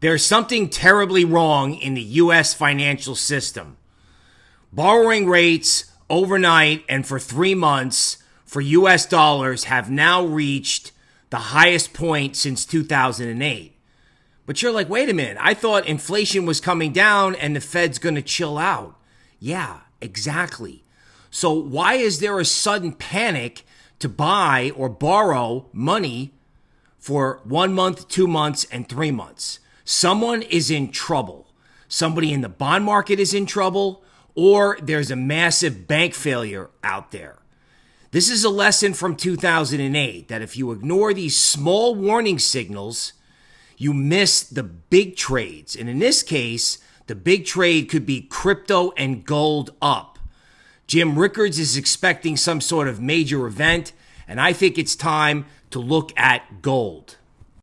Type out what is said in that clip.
There's something terribly wrong in the U.S. financial system. Borrowing rates overnight and for three months for U.S. dollars have now reached the highest point since 2008. But you're like, wait a minute, I thought inflation was coming down and the Fed's going to chill out. Yeah, exactly. So, why is there a sudden panic to buy or borrow money for one month, two months, and three months? Someone is in trouble. Somebody in the bond market is in trouble, or there's a massive bank failure out there. This is a lesson from 2008 that if you ignore these small warning signals, you miss the big trades. And in this case, the big trade could be crypto and gold up. Jim Rickards is expecting some sort of major event, and I think it's time to look at gold.